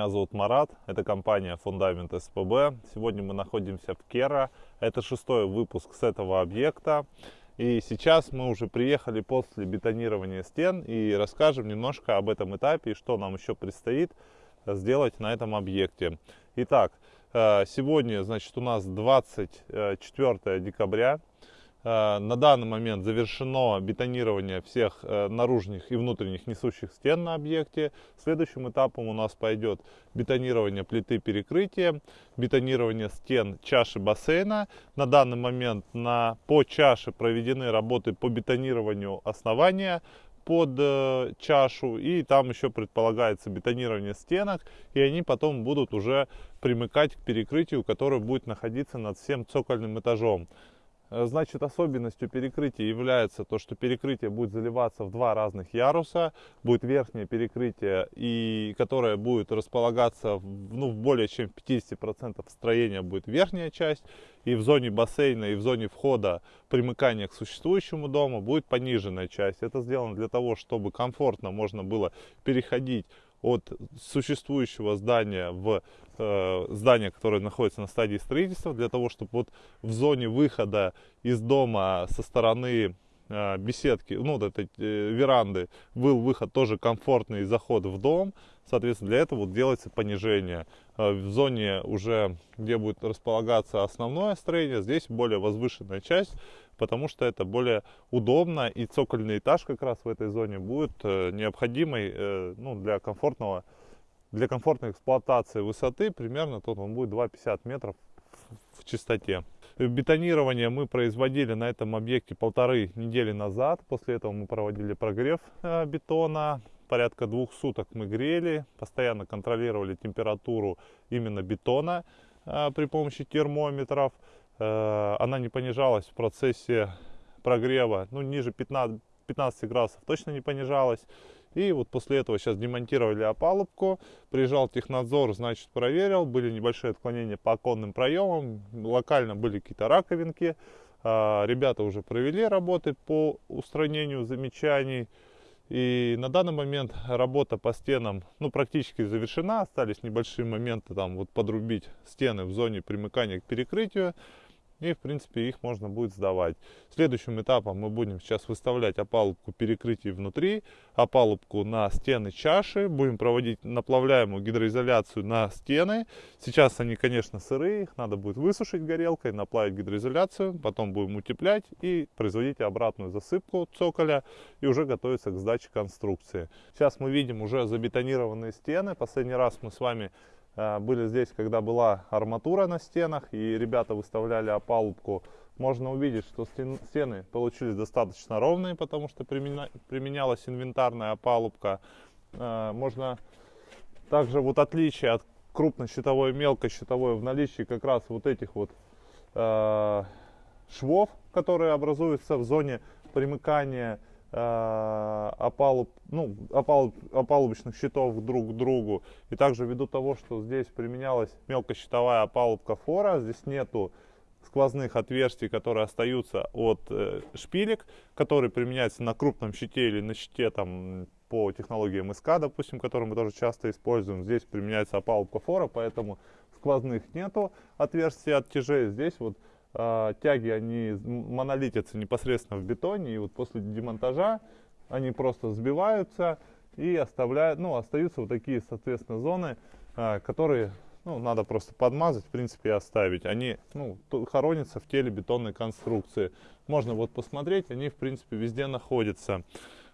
Меня зовут Марат. Это компания Фундамент СПБ. Сегодня мы находимся в Кера. Это шестой выпуск с этого объекта. И сейчас мы уже приехали после бетонирования стен и расскажем немножко об этом этапе и что нам еще предстоит сделать на этом объекте. Итак, э, сегодня, значит, у нас 24 декабря. Э, на данный момент завершено бетонирование всех э, наружных и внутренних несущих стен на объекте. Следующим этапом у нас пойдет бетонирование плиты перекрытия, бетонирование стен чаши бассейна. На данный момент на, по чаше проведены работы по бетонированию основания под э, чашу и там еще предполагается бетонирование стенок и они потом будут уже примыкать к перекрытию, которое будет находиться над всем цокольным этажом. Э, значит, особенностью перекрытия является то, что перекрытие будет заливаться в два разных яруса. Будет верхнее перекрытие, и, которое будет располагаться в, ну, в более чем 50% строения будет верхняя часть. И в зоне бассейна, и в зоне входа примыкания к существующему дому будет пониженная часть. Это сделано для того, чтобы комфортно можно было переходить от существующего здания в э, здание, которое находится на стадии строительства, для того, чтобы вот в зоне выхода из дома со стороны э, беседки, ну, вот этой э, веранды, был выход тоже комфортный заход в дом. Соответственно, для этого вот делается понижение. Э, в зоне уже, где будет располагаться основное строение, здесь более возвышенная часть, потому что это более удобно и цокольный этаж как раз в этой зоне будет э, необходимый э, ну, для комфортного для комфортной эксплуатации высоты примерно тут он будет 2,50 метров в чистоте. Бетонирование мы производили на этом объекте полторы недели назад. После этого мы проводили прогрев бетона. Порядка двух суток мы грели, постоянно контролировали температуру именно бетона при помощи термометров. Э, она не понижалась в процессе прогрева, ну, ниже 15, 15 градусов точно не понижалась. И вот после этого сейчас демонтировали опалубку, приезжал технадзор, значит, проверил, были небольшие отклонения по оконным проемам, локально были какие-то раковинки. Э, ребята уже провели работы по устранению замечаний. И на данный момент работа по стенам ну, практически завершена. Остались небольшие моменты там вот подрубить стены в зоне примыкания к перекрытию и в принципе их можно будет сдавать. Следующим этапом мы будем сейчас выставлять опалубку перекрытий внутри, опалубку на стены чаши, будем проводить наплавляемую гидроизоляцию на стены. Сейчас они, конечно, сырые, их надо будет высушить горелкой, наплавить гидроизоляцию, потом будем утеплять и производить обратную засыпку цоколя и уже готовиться к сдаче конструкции. Сейчас мы видим уже забетонированные стены. Последний раз мы с вами были здесь, когда была арматура на стенах, и ребята выставляли опалубку. Можно увидеть, что стены получились достаточно ровные, потому что применялась инвентарная опалубка. Э, можно также вот отличие от крупнощитовой и мелкощитовой в наличии как раз вот этих вот э, швов, которые образуются в зоне примыкания опалуб, ну, опалуб, опалубочных щитов друг к другу. И также ввиду того, что здесь применялась мелкощитовая опалубка фора, здесь нету сквозных отверстий, которые остаются от э, шпилек, которые применяются на крупном щите или на щите там, по технологии СК, допустим, который мы тоже часто используем. Здесь применяется опалубка фора, поэтому сквозных нету отверстий от тяжей. Здесь вот э, тяги, они монолитятся непосредственно в бетоне, и вот после демонтажа они просто сбиваются и оставляют, ну, остаются вот такие, соответственно, зоны, э, которые, ну, надо просто подмазать, в принципе, и оставить. Они, ну, хоронятся в теле бетонной конструкции. Можно вот посмотреть, они, в принципе, везде находятся.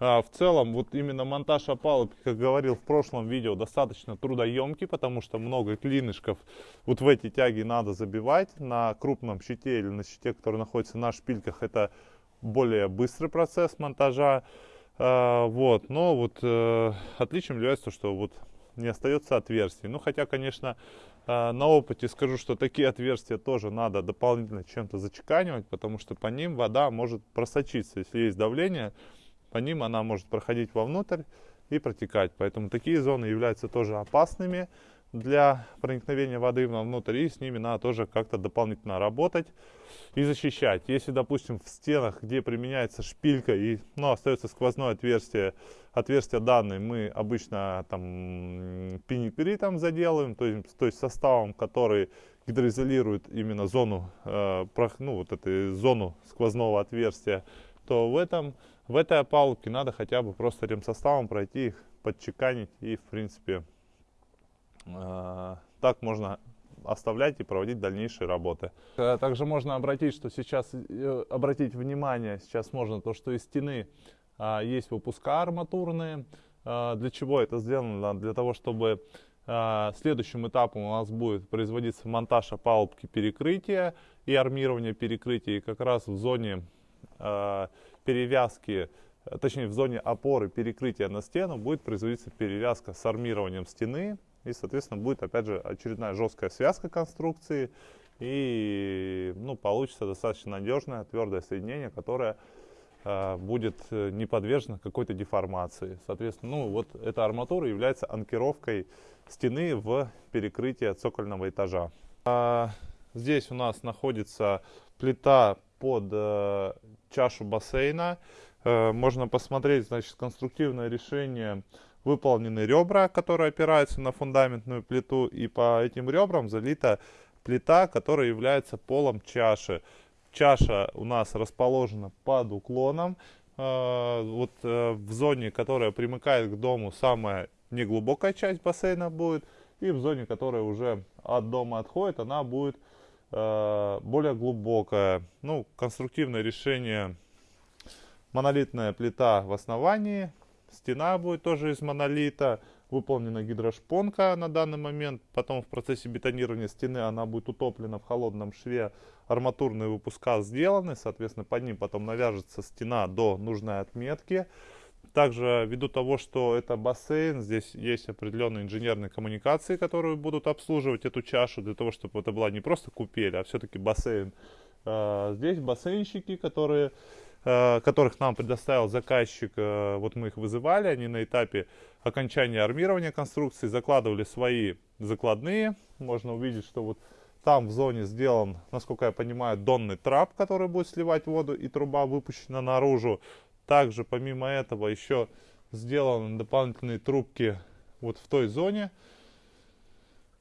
А, в целом, вот именно монтаж опалубки, как говорил в прошлом видео, достаточно трудоемкий, потому что много клинышков вот в эти тяги надо забивать. На крупном щите или на щите, который находится на шпильках, это более быстрый процесс монтажа. А, вот, но вот э, отличием является то, что вот не остается отверстий. Ну, хотя, конечно, э, на опыте скажу, что такие отверстия тоже надо дополнительно чем-то зачеканивать, потому что по ним вода может просочиться, если есть давление по ним она может проходить вовнутрь и протекать. Поэтому такие зоны являются тоже опасными. для проникновения воды внутрь, и с ними надо тоже как-то дополнительно работать и защищать. Если, допустим, в стенах, где применяется шпилька и ну, остается сквозное отверстие, отверстие данное, мы обычно там пеникритом заделаем, то есть, то есть составом, который гидроизолирует именно зону, э, ну, вот эту зону сквозного отверстия, то в, этом, в этой опалубке надо хотя бы просто ремсоставом пройти их, подчеканить и, в принципе, э, так можно оставлять и проводить дальнейшие работы. Э, также можно обратить, что сейчас, э, обратить внимание, сейчас можно то, что из стены а, есть выпуска арматурные. А, для чего это сделано? Для того, чтобы а, следующим этапом у нас будет производиться монтаж опалубки перекрытия и армирование перекрытия. И как раз в зоне перевязки, точнее в зоне опоры перекрытия на стену будет производиться перевязка с армированием стены и, соответственно, будет, опять же, очередная жесткая связка конструкции. И ну, получится достаточно надежное, твердое соединение, которое э, будет э, не подвержено какой-то деформации. Соответственно, ну, вот эта арматура является анкировкой стены в перекрытие цокольного этажа. А, здесь у нас находится плита под э, чашу бассейна. Э, можно посмотреть, значит, конструктивное решение выполнены ребра, которые опираются на фундаментную плиту, и по этим ребрам залита плита, которая является полом чаши. Чаша у нас расположена под уклоном, э, вот э, в зоне, которая примыкает к дому, самая неглубокая часть бассейна будет, и в зоне, которая уже от дома отходит, она будет более глубокая. Ну, конструктивное решение, монолитная плита в основании, Стена будет тоже из монолита. Выполнена гидрошпонка на данный момент. Потом в процессе бетонирования стены она будет утоплена в холодном шве. Арматурные выпуска сделаны. Соответственно, под ним потом навяжется стена до нужной отметки. Также ввиду того, что это бассейн, здесь есть определенные инженерные коммуникации, которые будут обслуживать эту чашу, для того, чтобы это была не просто купель, а все-таки бассейн. А, здесь бассейнщики, которые Э, которых нам предоставил заказчик, э, вот мы их вызывали, они на этапе окончания армирования конструкции закладывали свои закладные. Можно увидеть, что вот там в зоне сделан, насколько я понимаю, донный трап, который будет сливать воду, и труба выпущена наружу. Также, помимо этого, еще сделаны дополнительные трубки вот в той зоне,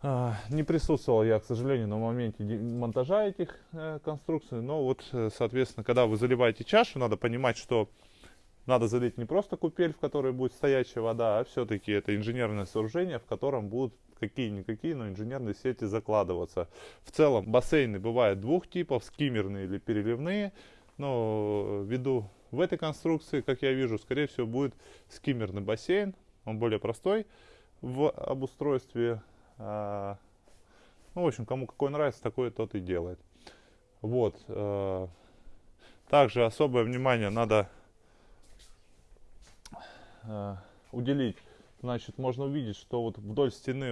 а, не присутствовал я, к сожалению, на моменте монтажа этих э, конструкций, но вот, э, соответственно, когда вы заливаете чашу, надо понимать, что надо залить не просто купель, в которой будет стоячая вода, а все-таки это инженерное сооружение, в котором будут какие-никакие, но инженерные сети закладываться. В целом бассейны бывают двух типов, скиммерные или переливные, но ввиду в этой конструкции, как я вижу, скорее всего будет скиммерный бассейн, он более простой в обустройстве а, ну, в общем, кому какой нравится, такой тот и делает. Вот. Э, также особое внимание надо э, уделить. Значит, можно увидеть, что вот вдоль стены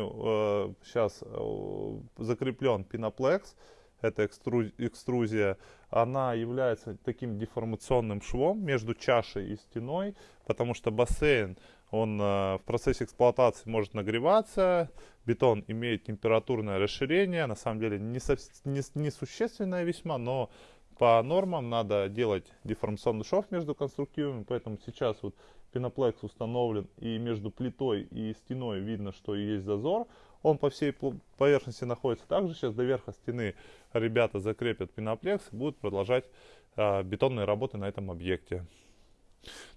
сейчас э, закреплен пеноплекс. Это экструзия. Она является таким деформационным швом между чашей и стеной, потому что бассейн он э, в процессе эксплуатации может нагреваться, бетон имеет температурное расширение, на самом деле не, со, не, не существенное весьма, но по нормам надо делать деформационный шов между конструктивами, поэтому сейчас вот пеноплекс установлен и между плитой и стеной видно, что есть зазор, он по всей поверхности находится. Также сейчас до верха стены ребята закрепят пеноплекс и будут продолжать э, бетонные работы на этом объекте.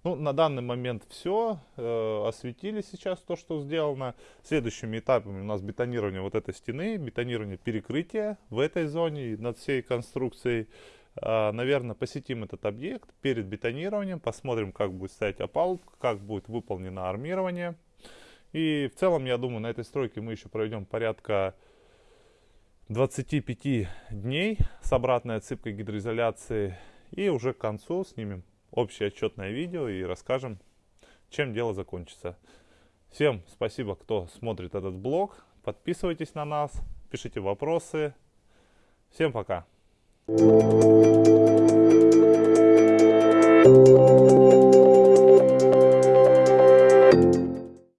Ну, на данный момент все. Э, осветили сейчас то, что сделано. Следующими этапами у нас бетонирование вот этой стены, бетонирование перекрытия в этой зоне над всей конструкцией. Э, наверное, посетим этот объект перед бетонированием, посмотрим, как будет стоять опалубка, как будет выполнено армирование. И в целом, я думаю, на этой стройке мы еще проведем порядка 25 дней с обратной отсыпкой гидроизоляции. И уже к концу снимем общее отчетное видео и расскажем, чем дело закончится. Всем спасибо, кто смотрит этот блог. Подписывайтесь на нас, пишите вопросы. Всем пока. Thank you.